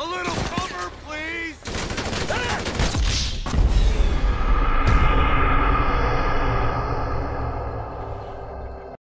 A little